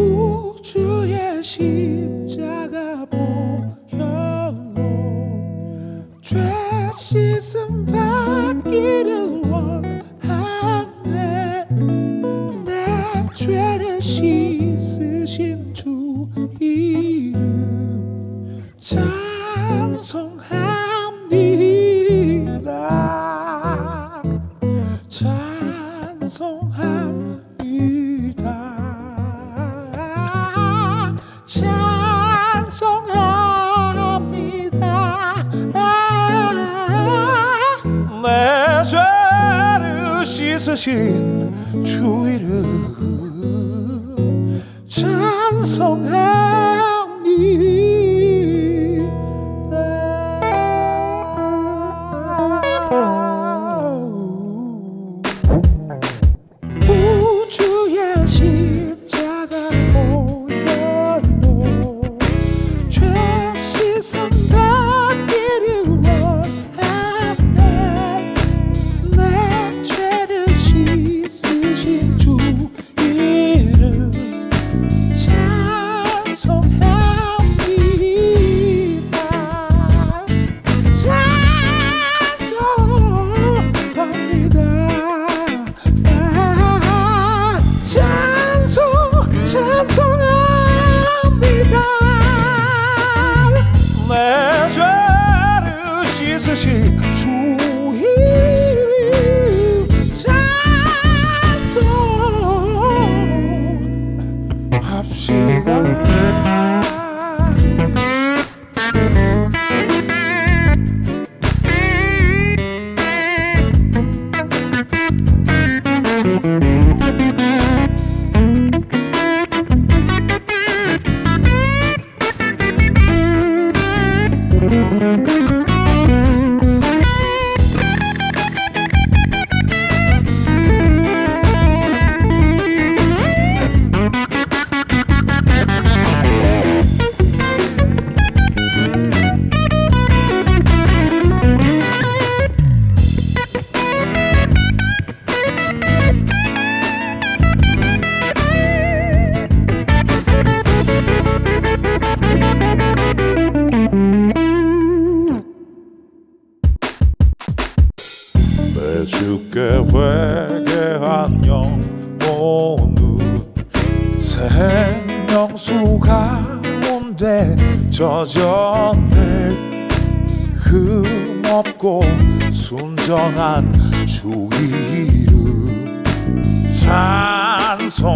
cool. 주의 십자가 보혈로 죄 씻음 받기를 원하네. 내 죄를 씻으신 주 이름 찬송합니다. 찬송합니다 씻으신 주 이름 찬송합니다 우주의 십자가 보혈로 죄 내 주께 회개한 영혼은 생명수 가운데 젖었네. 흠없고 순전한 주 이름 찬송합시다